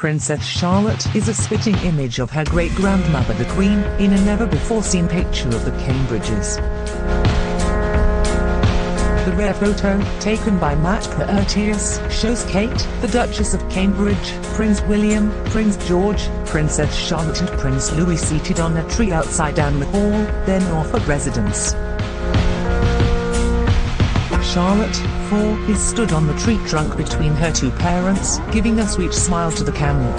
Princess Charlotte is a spitting image of her great-grandmother the Queen, in a never-before-seen picture of the Cambridges. The rare photo, taken by Matt Porteous, shows Kate, the Duchess of Cambridge, Prince William, Prince George, Princess Charlotte and Prince Louis seated on a tree outside Anmer Hall, their Norfolk residence. Charlotte, 4, is stood on the tree trunk between her two parents, giving a sweet smile to the camera.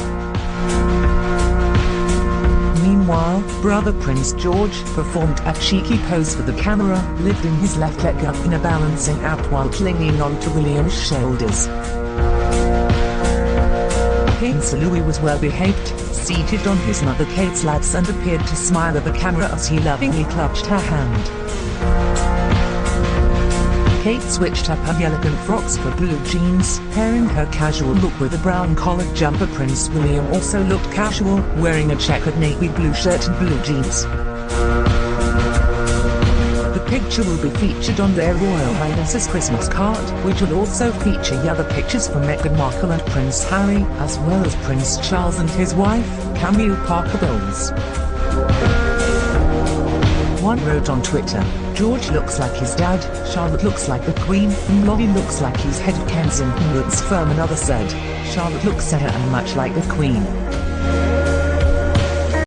Meanwhile, brother Prince George performed a cheeky pose for the camera, lifting his left leg up in a balancing act while clinging onto William's shoulders. Prince Louis was well behaved, seated on his mother Kate's laps and appeared to smile at the camera as he lovingly clutched her hand. Kate switched up her elegant frocks for blue jeans, pairing her casual look with a brown collared jumper. Prince William also looked casual, wearing a checkered navy blue shirt and blue jeans. The picture will be featured on their Royal Highness's Christmas card, which will also feature other pictures from Meghan Markle and Prince Harry, as well as Prince Charles and his wife, Camilla Parker Bowles. One wrote on Twitter, George looks like his dad, Charlotte looks like the Queen, and Lolly looks like he's head of Kensington Woods firm. Another said, Charlotte looks a and much like the Queen.